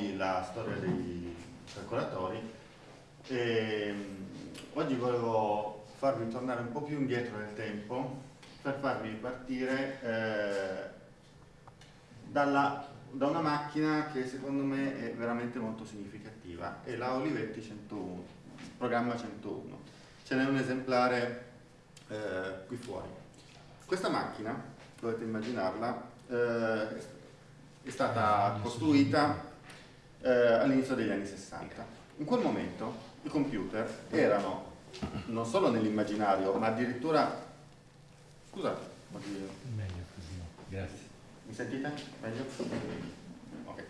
nuovi la storia dei calcolatori e oggi volevo farvi tornare un po' più indietro nel tempo per farvi partire eh, dalla, da una macchina che secondo me è veramente molto significativa, è la Olivetti 101, programma 101. Ce n'è un esemplare eh, qui fuori. Questa macchina, dovete immaginarla, eh, è stata costruita eh, all'inizio degli anni 60. In quel momento i computer erano non solo nell'immaginario, ma addirittura... Scusate, meglio così, grazie. Mi sentite? Meglio? Ok.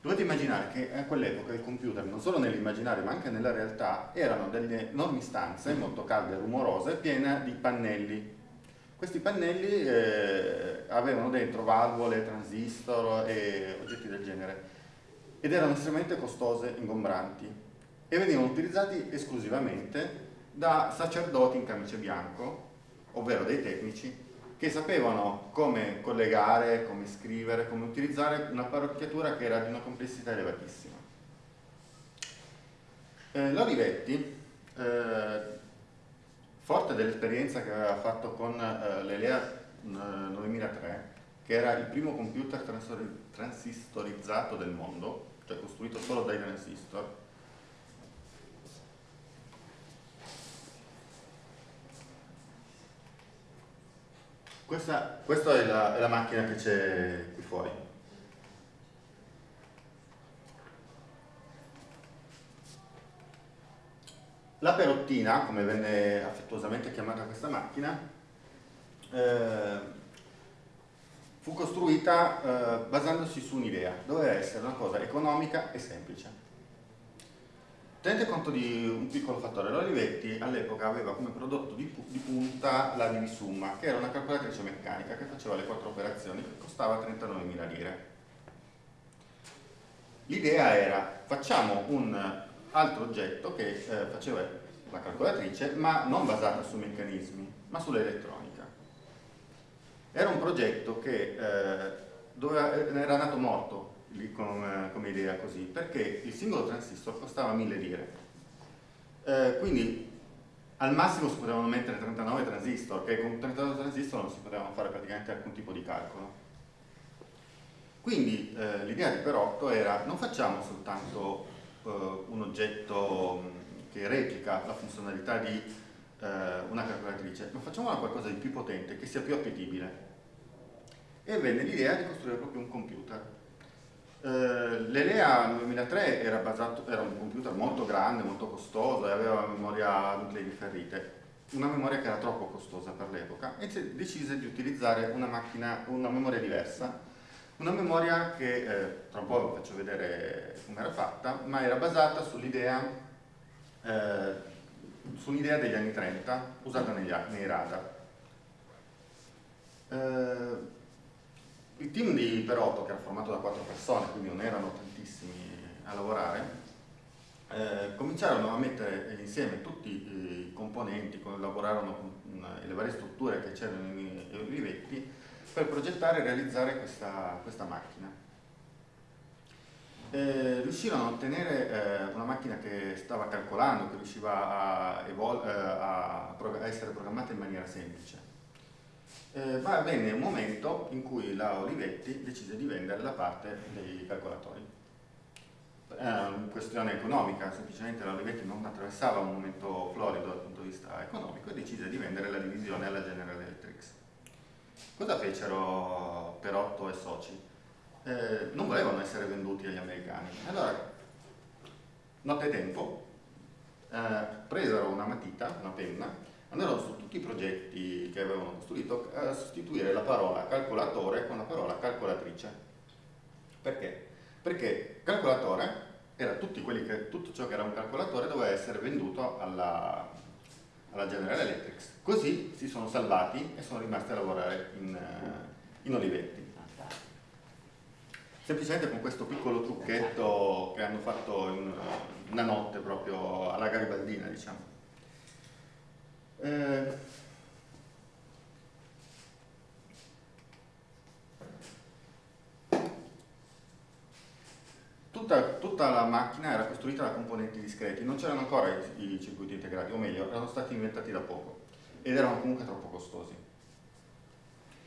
Dovete immaginare che a quell'epoca il computer, non solo nell'immaginario ma anche nella realtà, erano delle enormi stanze, molto calde e rumorose, piene di pannelli. Questi pannelli eh, avevano dentro valvole, transistor e oggetti del genere ed erano estremamente costose, ingombranti e venivano utilizzati esclusivamente da sacerdoti in camice bianco, ovvero dei tecnici, che sapevano come collegare, come scrivere, come utilizzare un'apparecchiatura che era di una complessità elevatissima. Eh, L'Olivetti, eh, forte dell'esperienza che aveva fatto con eh, l'Elea 9003, che era il primo computer transistorizzato del mondo, cioè costruito solo dai transistor, Questa, questa è, la, è la macchina che c'è qui fuori. La perottina, come venne affettuosamente chiamata questa macchina, eh, fu costruita eh, basandosi su un'idea, doveva essere una cosa economica e semplice. Tenete conto di un piccolo fattore, l'Olivetti all'epoca aveva come prodotto di, di punta la Divisumma, che era una calcolatrice meccanica che faceva le quattro operazioni che costava 39.000 lire. L'idea era facciamo un altro oggetto che eh, faceva la calcolatrice ma non basata su meccanismi ma sull'elettronica. Era un progetto che eh, doveva, era nato morto come, come, idea così, perché il singolo transistor costava 1000 lire. Eh, quindi al massimo si potevano mettere 39 transistor, che con 39 transistor non si potevano fare praticamente alcun tipo di calcolo. Quindi eh, l'idea di Perotto era non facciamo soltanto eh, un oggetto che replica la funzionalità di eh, una calcolatrice, ma facciamo qualcosa di più potente, che sia più appetibile. E venne l'idea di costruire proprio un computer. Eh, L'Elea 2003 era, basato, era un computer molto grande, molto costoso e aveva una memoria nuclei differite, una memoria che era troppo costosa per l'epoca e decise di utilizzare una, macchina, una memoria diversa, una memoria che eh, tra un po' vi faccio vedere come era fatta, ma era basata sull'idea eh, sull degli anni 30 usata negli, nei radar. Eh, il team di Perotto, che era formato da quattro persone, quindi non erano tantissimi a lavorare, eh, cominciarono a mettere insieme tutti i componenti, collaborarono con le varie strutture che c'erano nei olivetti per progettare e realizzare questa, questa macchina. Eh, riuscirono a ottenere eh, macchina che stava calcolando, che riusciva a, eh, a, a essere programmata in maniera semplice eh, ma venne un momento in cui la Olivetti decise di vendere la parte dei calcolatori. Era una questione economica, semplicemente la Olivetti non attraversava un momento florido dal punto di vista economico e decise di vendere la divisione alla General Electric. Cosa fecero Perotto e soci? Eh, non volevano essere venduti agli americani. Allora, notte tempo, eh, presero una matita, una penna, andarono su tutti i progetti che avevano costruito a sostituire la parola calcolatore con la parola calcolatrice. Perché? Perché calcolatore era che, tutto ciò che era un calcolatore doveva essere venduto alla, alla General Electric. Così si sono salvati e sono rimasti a lavorare in, in Olivetti. Semplicemente con questo piccolo trucchetto che hanno fatto in una notte proprio alla garibaldina, diciamo. Eh, tutta, tutta, la macchina era costruita da componenti discreti, non c'erano ancora i, i circuiti integrati, o meglio, erano stati inventati da poco ed erano comunque troppo costosi.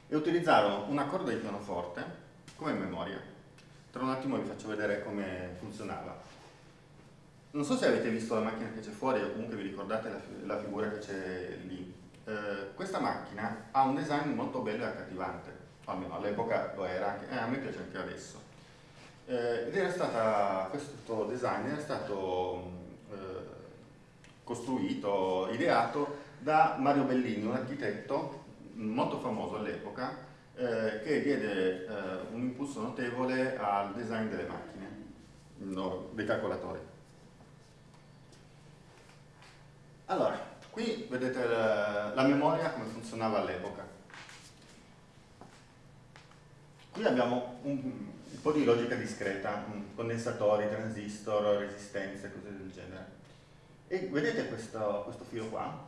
E utilizzarono una corda di pianoforte come memoria. Tra un attimo vi faccio vedere come funzionava. Non so se avete visto la macchina che c'è fuori o comunque vi ricordate la, la figura che c'è lì. Eh, questa macchina ha un design molto bello e accattivante, almeno all'epoca lo era, anche, eh, a me piace anche adesso. Eh, ed era stata, questo design era stato eh, costruito, ideato da Mario Bellini, un architetto molto famoso all'epoca, eh, che diede eh, un impulso notevole al design delle macchine, no, dei calcolatori. Allora, qui vedete la, la memoria come funzionava all'epoca. Qui abbiamo un, un, po' di logica discreta, condensatori, transistor, resistenze, cose del genere. E vedete questo, questo filo qua?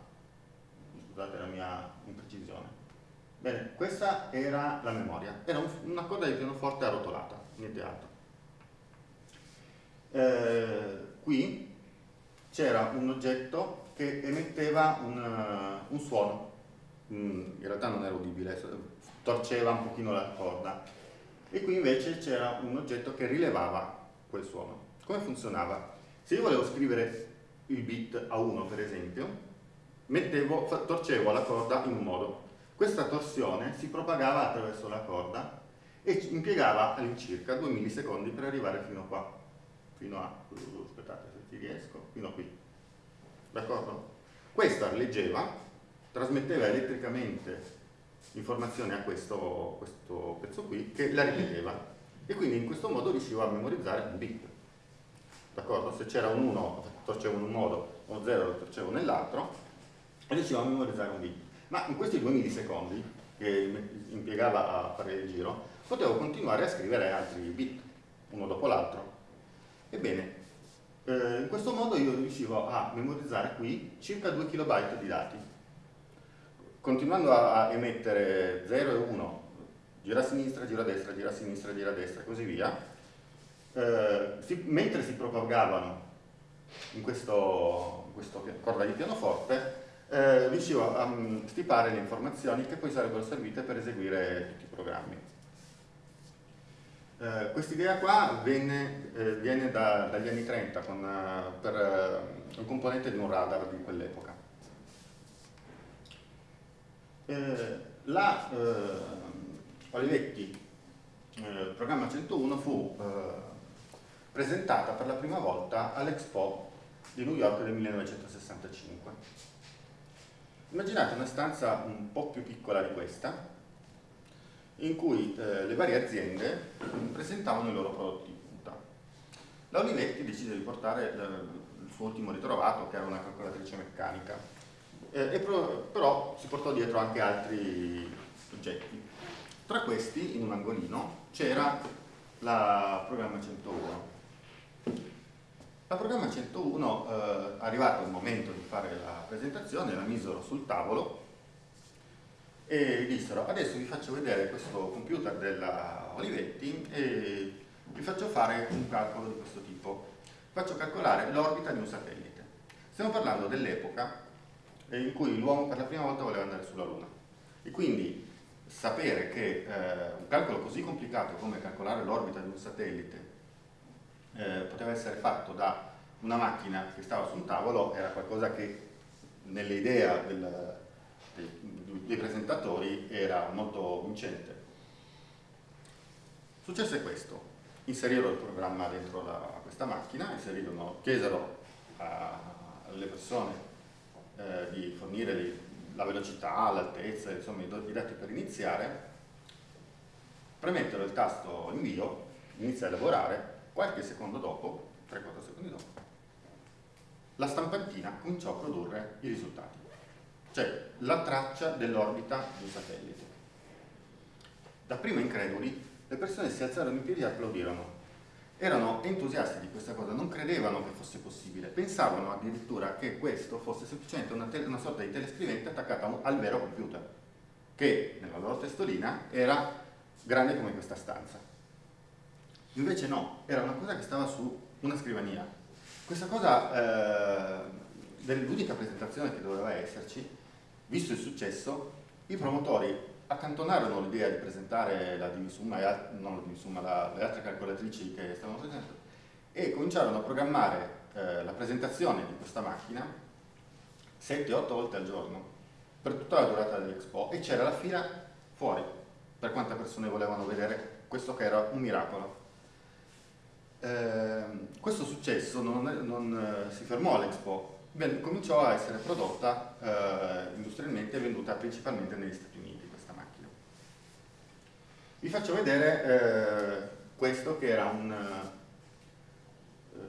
Scusate la mia imprecisione. Bene, questa era la memoria, era un, una coda di pianoforte arrotolata, niente altro. Eh, qui c'era un oggetto che emetteva un, uh, un suono, mm, in realtà non era udibile, torceva un pochino la corda, e qui invece c'era un oggetto che rilevava quel suono. Come funzionava? Se io volevo scrivere il bit a 1 per esempio, mettevo, torcevo la corda in un modo, questa torsione si propagava attraverso la corda e impiegava all'incirca 2 millisecondi per arrivare fino qua, fino a, aspettate se ci riesco, fino a qui. D'accordo? Questa leggeva, trasmetteva elettricamente informazione a questo, questo pezzo qui che la ripeteva e quindi in questo modo riuscivo a memorizzare un bit. D'accordo? Se c'era un 1 torcevo in un modo, o 0 lo torcevo nell'altro, riuscivo a memorizzare un bit ma in questi due millisecondi che impiegava a fare il giro, potevo continuare a scrivere altri bit, uno dopo l'altro. Ebbene, eh, in questo modo io riuscivo a memorizzare qui circa 2 KB di dati. Continuando a, emettere 0 e 1, gira a sinistra, gira a destra, gira a sinistra, gira a destra e così via, eh, si, mentre si propagavano in questo, in questo corda di pianoforte, eh, riuscivo a um, stipare le informazioni che poi sarebbero servite per eseguire tutti i programmi. Eh, Quest'idea qua venne, eh, viene da, dagli anni 30 con, uh, per uh, un componente di un radar di quell'epoca. Eh, la Olivetti programma 101 fu presentata per la prima volta all'Expo di New York del 1965 Immaginate una stanza un po' più piccola di questa, in cui eh, le varie aziende presentavano i loro prodotti di punta. La Olivetti decise di portare eh, il suo ultimo ritrovato, che era una calcolatrice meccanica, eh, pro, però si portò dietro anche altri oggetti. Tra questi, in un angolino, c'era la programma 101, la programma 101, eh, arrivato il momento di fare la presentazione, la misero sul tavolo e dissero adesso vi faccio vedere questo computer della Olivetti e vi faccio fare un calcolo di questo tipo. Faccio calcolare l'orbita di un satellite. Stiamo parlando dell'epoca in cui l'uomo per la prima volta voleva andare sulla Luna. E quindi sapere che eh, un calcolo così complicato come calcolare l'orbita di un satellite eh, poteva essere fatto da una macchina che stava su un tavolo era qualcosa che nell'idea del, dei, dei presentatori era molto vincente. Successe questo, inserirono il programma dentro la, questa macchina, chiesero alle persone eh, di fornire li, la velocità, l'altezza, insomma i dati per iniziare, premettero il tasto invio, inizia a lavorare Qualche secondo dopo, 3-4 secondi dopo, la stampantina cominciò a produrre i risultati, cioè la traccia dell'orbita di un satellite. Da prima increduli, le persone si alzarono in piedi e applaudirono. Erano entusiasti di questa cosa, non credevano che fosse possibile, pensavano addirittura che questo fosse semplicemente una, una sorta di telescrivente attaccata al vero computer, che nella loro testolina era grande come questa stanza. Invece no, era una cosa che stava su una scrivania. Questa cosa eh, dell'unica presentazione che doveva esserci, visto il successo, i promotori accantonarono l'idea di presentare la divisumma, la la, le altre calcolatrici che stavano presentando e cominciarono a programmare eh, la presentazione di questa macchina 7-8 volte al giorno per tutta la durata dell'Expo e c'era la fila fuori per quante persone volevano vedere questo che era un miracolo. Eh, questo successo non, non eh, si fermò all'Expo, cominciò a essere prodotta eh, industrialmente e venduta principalmente negli Stati Uniti questa macchina. Vi faccio vedere eh, questo che era un, eh,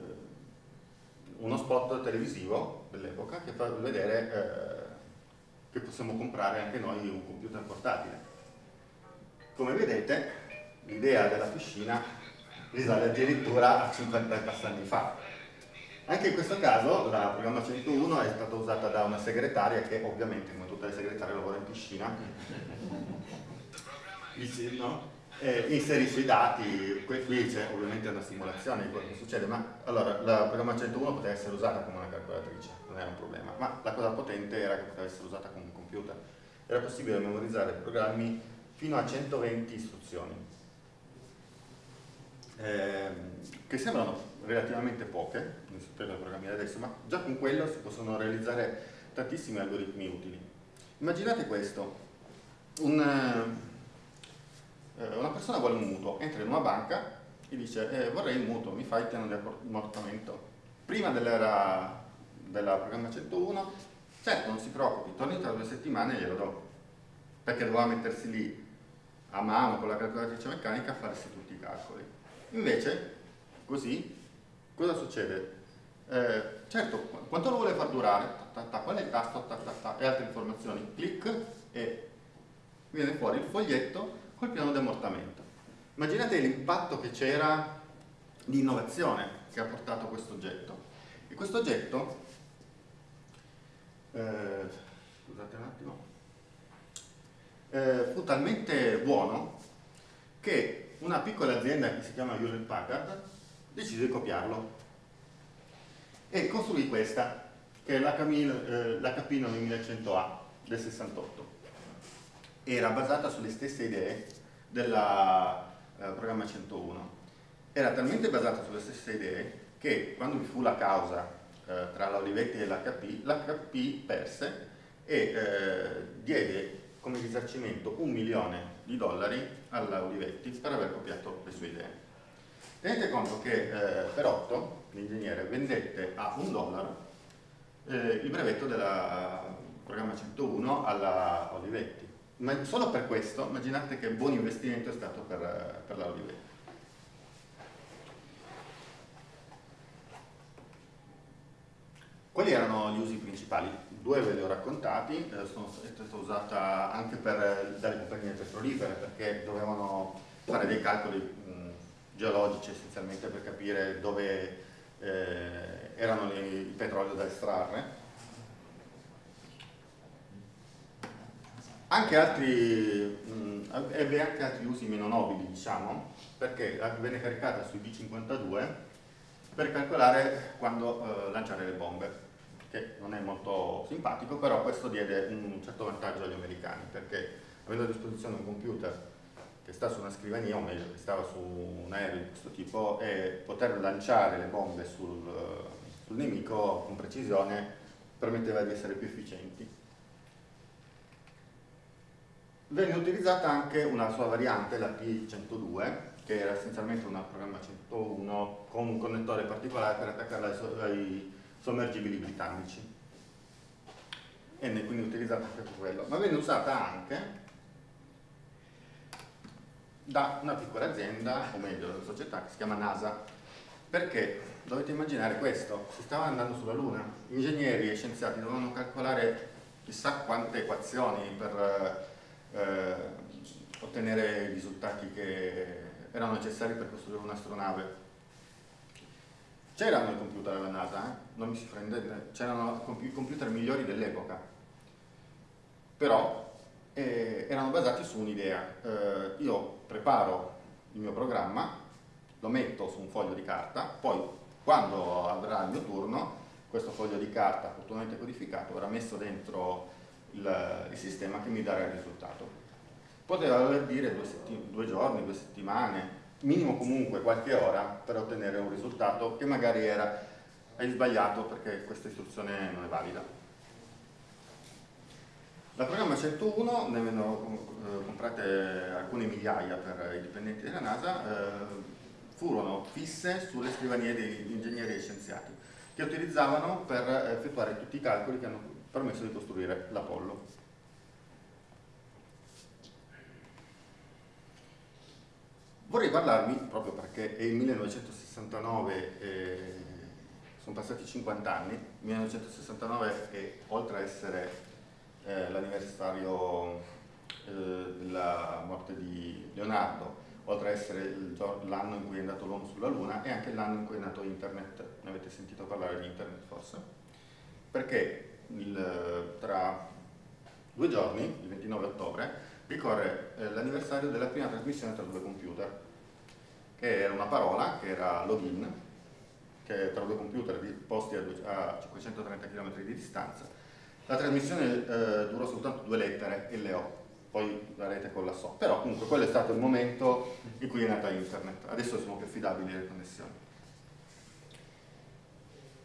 uno spot televisivo dell'epoca che fa vedere eh, che possiamo comprare anche noi un computer portatile. Come vedete l'idea della piscina risale addirittura a 50 anni fa anche in questo caso la programma 101 è stata usata da una segretaria che ovviamente come tutte le segretarie lavora in piscina no? eh, inserisce i dati, qui c'è ovviamente una simulazione di quello che succede, ma allora la programma 101 poteva essere usata come una calcolatrice, non era un problema, ma la cosa potente era che poteva essere usata come un computer. Era possibile memorizzare programmi fino a 120 istruzioni, eh, che sembrano relativamente poche, per programmare adesso, ma già con quello si possono realizzare tantissimi algoritmi utili. Immaginate questo, un, eh, una persona vuole un mutuo, entra in una banca e dice eh, vorrei il mutuo, mi fai il piano di ammortamento. Prima dell'era della programma 101, certo non si preoccupi, torni tra due settimane e glielo do, perché doveva mettersi lì a mano con la calcolatrice meccanica a farsi tutti i calcoli. Invece, così, cosa succede? Eh, certo, quanto lo vuole far durare? Ta, ta, ta, qual è il tasto? e altre informazioni. Clic e viene fuori il foglietto col piano di ammortamento. Immaginate l'impatto che c'era di innovazione che ha portato questo oggetto. E questo oggetto, eh, scusate un attimo, eh, fu talmente buono che una piccola azienda che si chiama Hewlett Packard decise di copiarlo e costruì questa, che è l'HP 9100A del 68. Era basata sulle stesse idee del eh, programma 101. Era talmente basata sulle stesse idee che quando vi fu la causa eh, tra la Olivetti e l'HP, l'HP perse e eh, diede come risarcimento un milione di dollari alla Olivetti per aver copiato le sue idee. Tenete conto che eh, per 8 l'ingegnere vendette a un dollaro eh, il brevetto del programma 101 alla Olivetti. Ma solo per questo immaginate che buon investimento è stato per, per la Olivetti. Quali erano gli usi principali? Due ve li ho raccontati, eh, sono, è stata usata anche per, dalle compagnie petrolifere perché dovevano fare dei calcoli mh, geologici essenzialmente per capire dove eh, erano il petrolio da estrarre. Anche altri, mh, ebbe anche altri usi meno nobili, diciamo, perché venne caricata sui B-52 per calcolare quando eh, lanciare le bombe, che non è molto simpatico, però questo diede un certo vantaggio agli americani, perché avendo a disposizione un computer che sta su una scrivania, o meglio, che stava su un aereo di questo tipo, e poter lanciare le bombe sul, sul nemico con precisione permetteva di essere più efficienti. Venne utilizzata anche una sua variante, la P102, che era essenzialmente una programma 101 con un connettore particolare per attaccarla ai, sommergibili britannici. E quindi utilizzata anche per quello. Ma venne usata anche da una piccola azienda, o meglio una società che si chiama NASA. Perché? Dovete immaginare questo, si stava andando sulla Luna, ingegneri e scienziati dovevano calcolare chissà quante equazioni per eh, ottenere i risultati che erano necessari per costruire un'astronave. C'erano i computer alla NASA, eh? non mi si prende, c'erano i computer migliori dell'epoca, però eh, erano basati su un'idea. Eh, io preparo il mio programma lo metto su un foglio di carta, poi quando avrà il mio turno, questo foglio di carta opportunamente codificato verrà messo dentro il, il sistema che mi darà il risultato. Poteva voler dire due, due giorni, due settimane, minimo comunque qualche ora per ottenere un risultato che magari era hai sbagliato perché questa istruzione non è valida. La programma 101 ne eh, comprate alcune migliaia per i dipendenti della NASA, eh, furono fisse sulle scrivanie degli ingegneri e scienziati che utilizzavano per effettuare tutti i calcoli che hanno permesso di costruire l'Apollo. Vorrei parlarvi, proprio perché è il 1969, eh, sono passati 50 anni, 1969 è oltre a essere eh, l'anniversario eh, della morte di Leonardo, oltre a essere l'anno in cui è andato l'uomo sulla Luna, è anche l'anno in cui è nato Internet. Ne avete sentito parlare di Internet forse? Perché il, tra due giorni, il 29 ottobre, ricorre eh, l'anniversario della prima trasmissione tra due computer, che era una parola, che era login, che tra due computer posti a, 530 km di distanza. La trasmissione eh, durò soltanto due lettere, LO, poi la rete collassò, però comunque quello è stato il momento in cui è nata internet, adesso sono più affidabili le connessioni.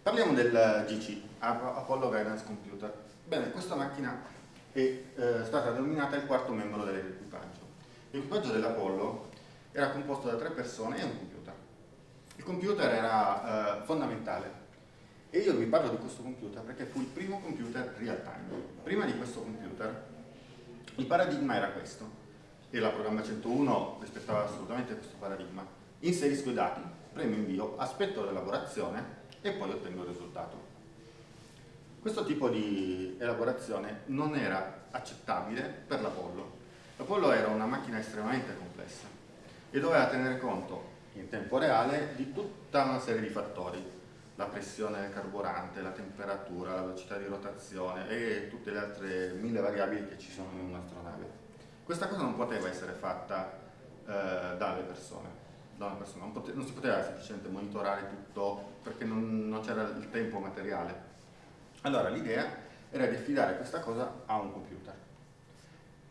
Parliamo del GC, Apollo Guidance Computer. Bene, questa macchina è eh, stata denominata il quarto membro dell'equipaggio. L'equipaggio dell'Apollo era composto da tre persone e un computer. Il computer era eh, fondamentale e io vi parlo di questo computer perché fu il primo computer real time. Prima di questo computer il paradigma era questo e la programma 101 rispettava assolutamente questo paradigma. Inserisco i dati, premo invio, aspetto l'elaborazione e poi ottengo il risultato. Questo tipo di elaborazione non era accettabile per l'Apollo. L'Apollo era una macchina estremamente complessa e doveva tenere conto in tempo reale di tutta una serie di fattori, la pressione del carburante, la temperatura, la velocità di rotazione e tutte le altre mille variabili che ci sono in un'astronave. Questa cosa non poteva essere fatta eh, dalle persone, da una persona, non, non, si poteva semplicemente monitorare tutto perché non, non c'era il tempo materiale allora l'idea era di affidare questa cosa a un computer.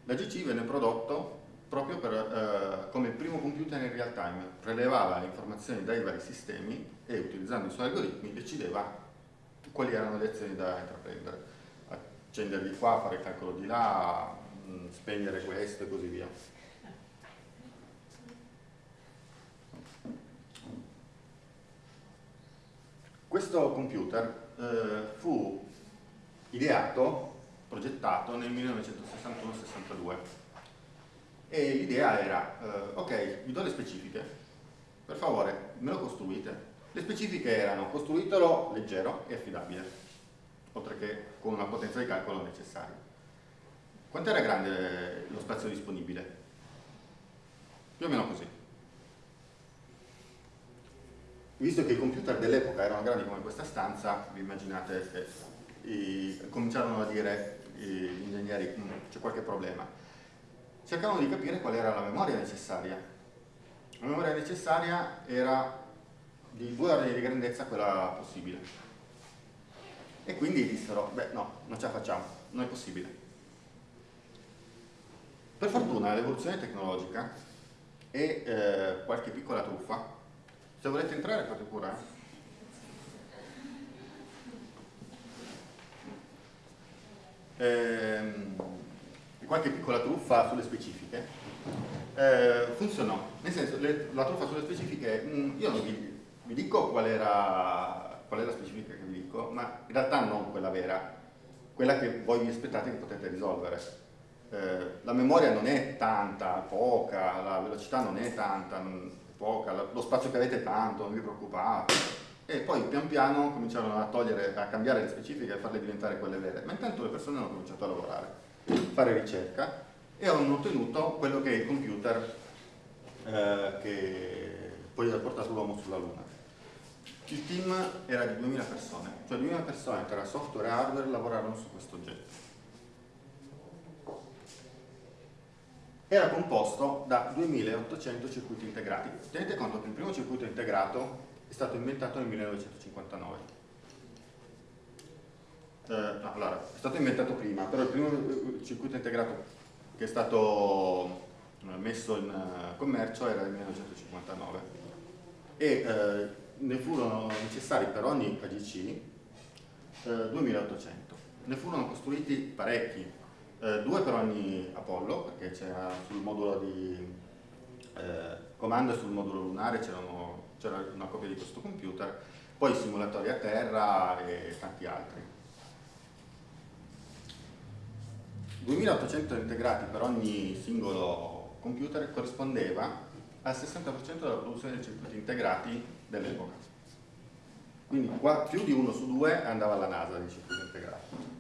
La GC venne prodotto proprio per, eh, come primo computer in real time, prelevava le informazioni dai vari sistemi e utilizzando i suoi algoritmi decideva quali erano le azioni da intraprendere. Accenderli qua, fare il calcolo di là, mh, spegnere questo e così via. Questo computer eh, fu ideato, progettato nel 1961-62 e l'idea era, eh, ok, vi do le specifiche, per favore me lo costruite. Le specifiche erano costruitelo leggero e affidabile, oltre che con una potenza di calcolo necessaria. Quanto era grande lo spazio disponibile? Più o meno così. Visto che i computer dell'epoca erano grandi come questa stanza, vi immaginate che i, cominciarono a dire gli ingegneri mm, c'è qualche problema. Cercavano di capire qual era la memoria necessaria. La memoria necessaria era di due ordini di grandezza quella possibile. E quindi dissero, beh no, non ce la facciamo, non è possibile. Per fortuna l'evoluzione tecnologica e eh, qualche piccola truffa, se volete entrare fate pure, eh? ehm, qualche piccola truffa sulle specifiche, eh, funzionò. Nel senso, le, la truffa sulle specifiche, mh, mm, io non vi, vi dico qual, era, qual è la specifica che vi dico, ma in realtà non quella vera, quella che voi vi aspettate che potete risolvere. Eh, la memoria non è tanta, poca, la velocità non è tanta, non, poca, lo spazio che avete tanto, non vi preoccupate e poi pian piano cominciarono a togliere, a cambiare le specifiche e a farle diventare quelle vere, ma intanto le persone hanno cominciato a lavorare, fare ricerca e hanno ottenuto quello che è il computer eh, che poi ha portato l'uomo sulla Luna. Il team era di 2000 persone, cioè 2000 persone tra software e hardware lavorarono su questo oggetto. era composto da 2800 circuiti integrati. Tenete conto che il primo circuito integrato è stato inventato nel 1959. Eh, allora, è stato inventato prima, però il primo eh, circuito integrato che è stato eh, messo in uh, commercio era nel 1959 e eh, ne furono necessari per ogni AGC eh, 2800. Ne furono costruiti parecchi, eh, due per ogni Apollo, perché c'era sul modulo di eh, comando e sul modulo lunare c'era una copia di questo computer, poi simulatori a terra e tanti altri. 2800 integrati per ogni singolo computer corrispondeva al 60% della produzione dei circuiti integrati dell'epoca. Quindi qua più di uno su due andava alla NASA di circuiti integrati.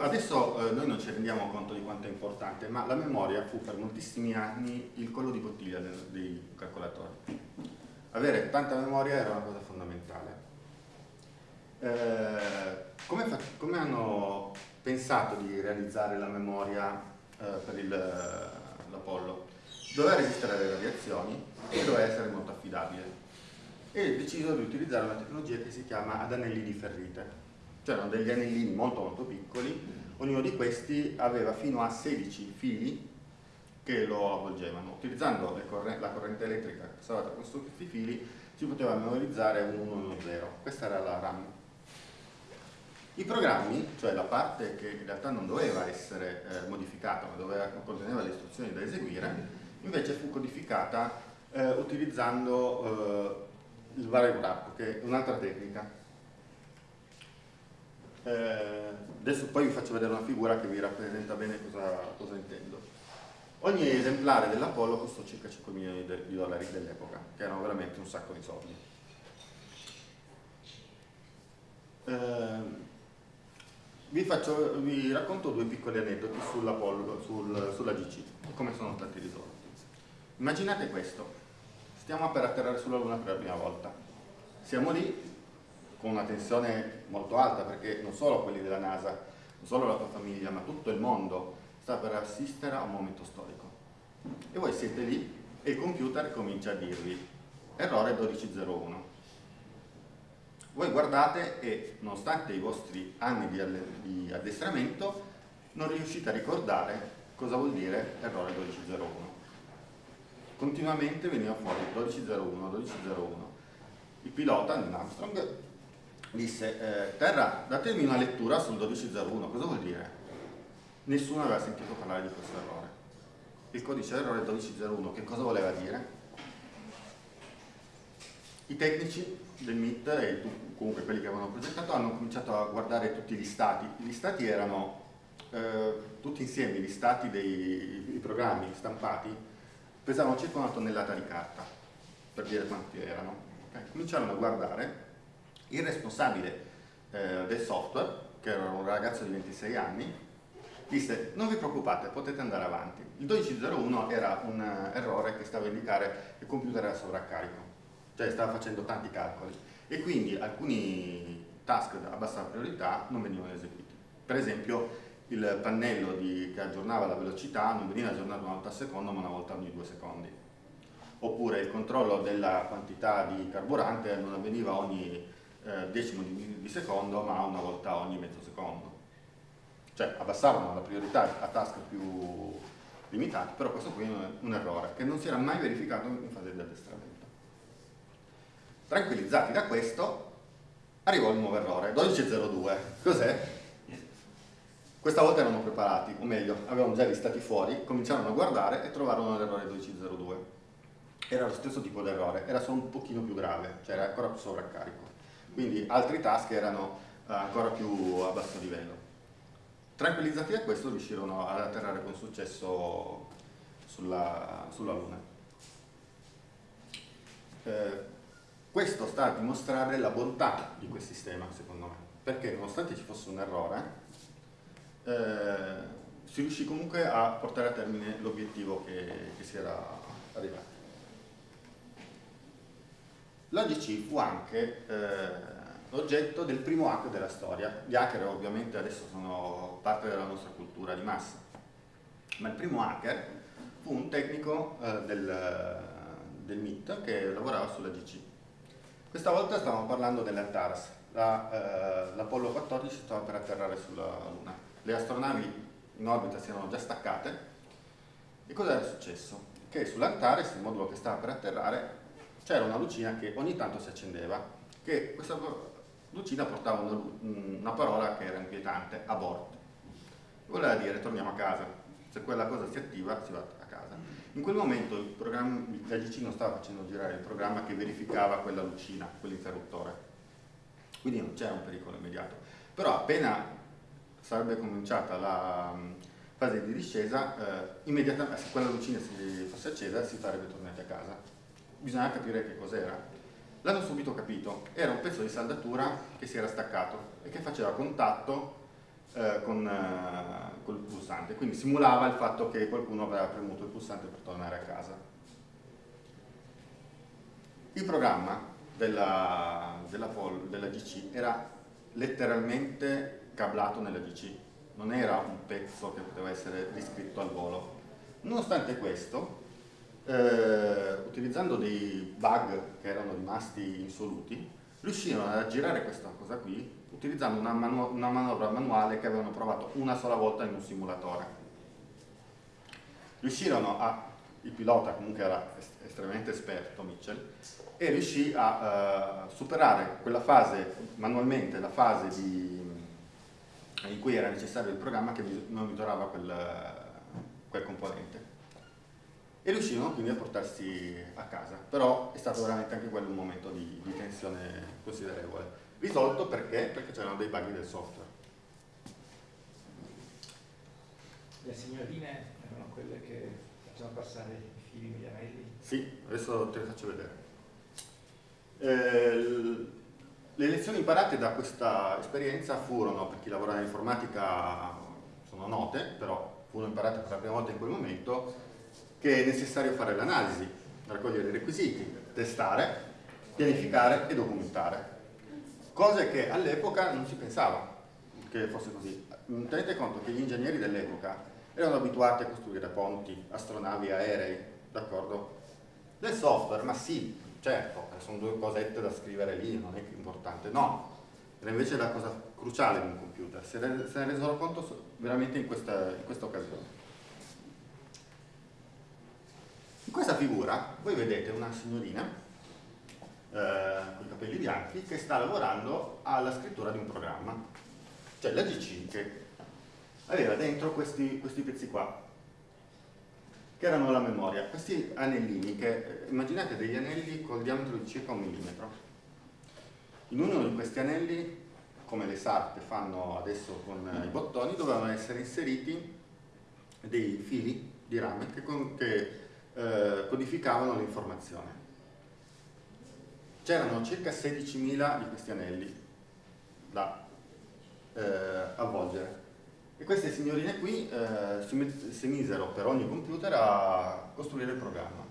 adesso eh, noi non ci rendiamo conto di quanto è importante, ma la memoria fu per moltissimi anni il collo di bottiglia dei calcolatori. Avere tanta memoria era una cosa fondamentale. Eh, come, come, hanno pensato di realizzare la memoria eh, per l'Apollo? Doveva resistere alle radiazioni e doveva essere molto affidabile. E decisero di utilizzare una tecnologia che si chiama ad anelli di ferrite c'erano degli anellini molto molto piccoli, ognuno di questi aveva fino a 16 fili che lo avvolgevano. Utilizzando corrente, la corrente elettrica che stava tra questi fili si poteva memorizzare un 1 e uno 0. Questa era la RAM. I programmi, cioè la parte che in realtà non doveva essere eh, modificata ma doveva, conteneva le istruzioni da eseguire, invece fu codificata eh, utilizzando eh, il variable wrap, che è un'altra tecnica eh, adesso poi vi faccio vedere una figura che vi rappresenta bene cosa, cosa intendo. Ogni esemplare dell'Apollo costò circa 5 milioni di dollari dell'epoca, che erano veramente un sacco di soldi. Vi, faccio, vi, racconto due piccoli aneddoti sull'Apollo, sul, sulla GC e come sono stati risolti. Immaginate questo, stiamo per atterrare sulla Luna per la prima volta. Siamo lì, con una tensione molto alta perché non solo quelli della NASA, non solo la tua famiglia, ma tutto il mondo sta per assistere a un momento storico. E voi siete lì e il computer comincia a dirvi errore 1201. Voi guardate e nonostante i vostri anni di, di addestramento non riuscite a ricordare cosa vuol dire errore 1201. Continuamente veniva fuori 1201, 1201. Il pilota, Neil Armstrong, disse eh, Terra datemi una lettura sul 1201 cosa vuol dire? nessuno aveva sentito parlare di questo errore il codice errore 1201 che cosa voleva dire? i tecnici del MIT e comunque quelli che avevano progettato hanno cominciato a guardare tutti gli stati gli stati erano eh, tutti insieme gli stati dei programmi stampati pesavano circa una tonnellata di carta per dire quanti erano okay. cominciarono a guardare il responsabile eh, del software, che era un ragazzo di 26 anni, disse non vi preoccupate, potete andare avanti. Il 1201 era un uh, errore che stava a indicare che il computer era sovraccarico, cioè stava facendo tanti calcoli e quindi alcuni task a bassa priorità non venivano eseguiti. Per esempio il pannello di, che aggiornava la velocità non veniva aggiornato una volta al secondo ma una volta ogni due secondi. Oppure il controllo della quantità di carburante non avveniva ogni eh, decimo di, di, secondo ma una volta ogni mezzo secondo. Cioè abbassavano la priorità a task più limitati, però questo qui è un errore che non si era mai verificato in fase di addestramento. Tranquillizzati da questo, arrivò il nuovo errore, 12.02. Cos'è? Questa volta erano preparati, o meglio, avevano già listati fuori, cominciarono a guardare e trovarono l'errore 12.02. Era lo stesso tipo di errore, era solo un pochino più grave, cioè era ancora più sovraccarico quindi altri task erano eh, ancora più a basso livello. Tranquillizzati da questo riuscirono ad atterrare con successo sulla, sulla Luna. Eh, questo sta a dimostrare la bontà di quel sistema, secondo me, perché nonostante ci fosse un errore, eh, si riuscì comunque a portare a termine l'obiettivo che, che si era arrivato. L'AGC fu anche eh, oggetto del primo hacker della storia. Gli hacker ovviamente adesso sono parte della nostra cultura di massa, ma il primo hacker fu un tecnico eh, del, del MIT che lavorava sulla GC. Questa volta stavamo parlando dell'Antares, l'Apollo la, eh, 14 stava per atterrare sulla Luna. Le astronavi in orbita si erano già staccate e cosa era successo? Che sull'Antares, il modulo che stava per atterrare, c'era una lucina che ogni tanto si accendeva, che questa lucina portava una, una parola che era inquietante, abort. Voleva dire torniamo a casa, se quella cosa si attiva si va a casa. In quel momento il GC non stava facendo girare il programma che verificava quella lucina, quell'interruttore. Quindi non c'era un pericolo immediato. Però appena sarebbe cominciata la mm, fase di discesa, eh, immediatamente, se quella lucina si fosse accesa, si sarebbe tornati a casa. Bisogna capire che cos'era. L'hanno subito capito, era un pezzo di saldatura che si era staccato e che faceva contatto eh, con, eh, col pulsante, quindi simulava il fatto che qualcuno aveva premuto il pulsante per tornare a casa. Il programma della, della, della GC era letteralmente cablato nella GC, non era un pezzo che poteva essere riscritto al volo. Nonostante questo, eh, utilizzando dei bug che erano rimasti insoluti, riuscirono a girare questa cosa qui utilizzando una, manu una manovra manuale che avevano provato una sola volta in un simulatore. Riuscirono a, il pilota comunque era estremamente esperto, Mitchell, e riuscì a uh, superare quella fase, manualmente, la fase di in cui era necessario il programma che monitorava quel, quel componente. E riuscirono quindi a portarsi a casa, però è stato veramente anche quello un momento di, di tensione considerevole. Risolto perché? Perché c'erano dei bug del software. Le signorine erano quelle che facevano passare i fili negli anelli? Sì, adesso te le faccio vedere. Eh, le lezioni imparate da questa esperienza furono, per chi lavora nell'informatica sono note, però furono imparate per la prima volta in quel momento, che è necessario fare l'analisi, raccogliere i requisiti, testare, pianificare e documentare. Cose che all'epoca non si pensava che fosse così. Tenete conto che gli ingegneri dell'epoca erano abituati a costruire ponti, astronavi, aerei, d'accordo? Del software, ma sì, certo, sono due cosette da scrivere lì, non è importante, no, era invece la cosa cruciale di un computer, se ne, se ne resero conto veramente in questa, in questa occasione. In questa figura voi vedete una signorina con i capelli bianchi che sta lavorando alla scrittura di un programma, cioè la GC che aveva dentro questi, questi pezzi qua, che erano la memoria. Questi anellini, che immaginate degli anelli col diametro di circa un millimetro. In uno di questi anelli, come le sarpe fanno adesso con i bottoni, dovevano essere inseriti dei fili di rame che, che eh, codificavano l'informazione. C'erano circa 16.000 di questi anelli da eh, avvolgere. E queste signorine qui eh, si, si, misero per ogni computer a costruire il programma.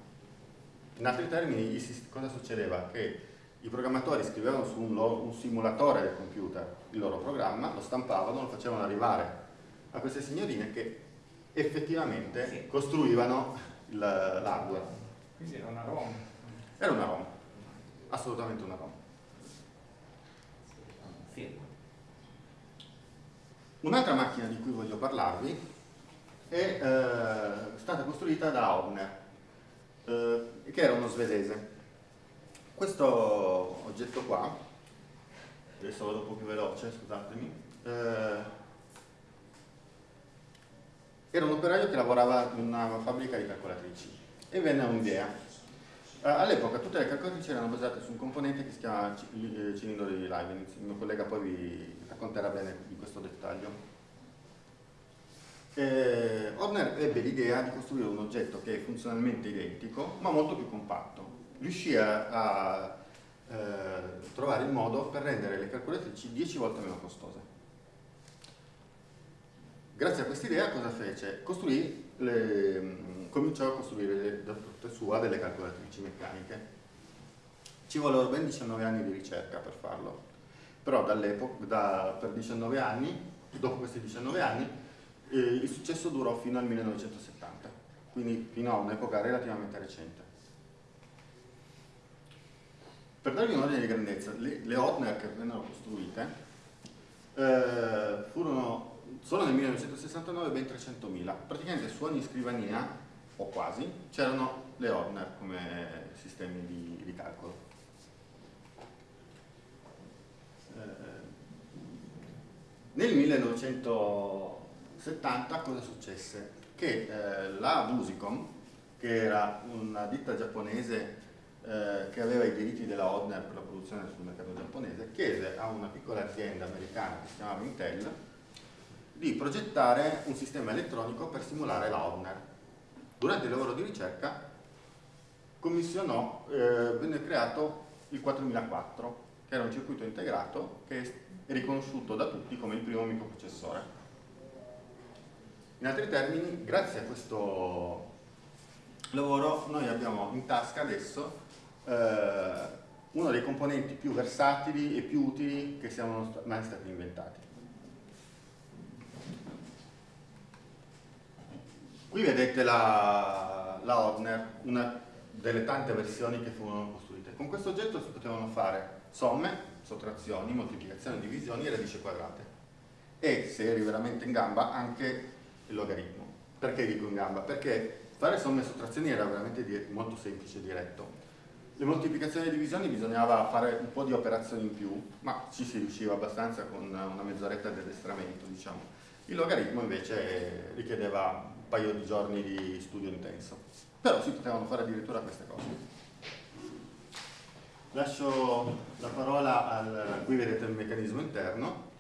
In altri termini, cosa succedeva? Che i programmatori scrivevano su un, un simulatore del computer il loro programma, lo stampavano, lo facevano arrivare a queste signorine che effettivamente sì. costruivano l'hardware. Quindi era una ROM? Era una ROM, assolutamente una ROM. Un'altra macchina di cui voglio parlarvi è eh, stata costruita da Ogner, eh, che era uno svedese. Questo oggetto qua, adesso vado un po' più veloce, scusatemi, eh, era un operaio che lavorava in una fabbrica di calcolatrici e venne un'idea. Uh, All'epoca tutte le calcolatrici erano basate su un componente che si chiama eh, cilindro di Leibniz, il mio collega poi vi racconterà bene di questo dettaglio. Eh, Horner ebbe l'idea di costruire un oggetto che è funzionalmente identico ma molto più compatto. Riuscì a, a eh, trovare il modo per rendere le calcolatrici 10 volte meno costose. Grazie a questa idea cosa fece? Costruì le, cominciò a costruire da parte sua delle calcolatrici meccaniche. Ci vollero ben 19 anni di ricerca per farlo però da, per 19 anni, dopo questi 19 anni, eh, il successo durò fino al 1970, quindi fino a un'epoca relativamente recente. Per darvi un ordine di grandezza, le, le Hodner che vennero costruite eh, furono solo nel 1969 ben 300.000, praticamente su ogni scrivania, o quasi, c'erano le Hodner come sistemi di, di calcolo. Eh, nel 1970 cosa successe? Che eh, la Busicom, che era una ditta giapponese eh, che aveva i diritti della Hodner per la produzione sul mercato giapponese, chiese a una piccola azienda americana che si chiamava Intel di progettare un sistema elettronico per simulare la Hodner. Durante il lavoro di ricerca commissionò, eh, venne creato il 4004, che era un circuito integrato che è riconosciuto da tutti come il primo microprocessore. In altri termini, grazie a questo lavoro noi abbiamo in tasca adesso eh, uno dei componenti più versatili e più utili che siano mai stati inventati. Qui vedete la, la Hodner, una delle tante versioni che furono costruite. Con questo oggetto si potevano fare somme, sottrazioni, moltiplicazioni, divisioni e radici quadrate. E, se eri veramente in gamba, anche il logaritmo. Perché dico in gamba? Perché fare somme e sottrazioni era veramente molto semplice e diretto. Le moltiplicazioni e divisioni bisognava fare un po' di operazioni in più, ma ci si riusciva abbastanza con una mezz'oretta di addestramento, diciamo. Il logaritmo invece richiedeva paio di giorni di studio intenso, però si potevano fare addirittura queste cose. Lascio la parola al, qui vedete il meccanismo interno,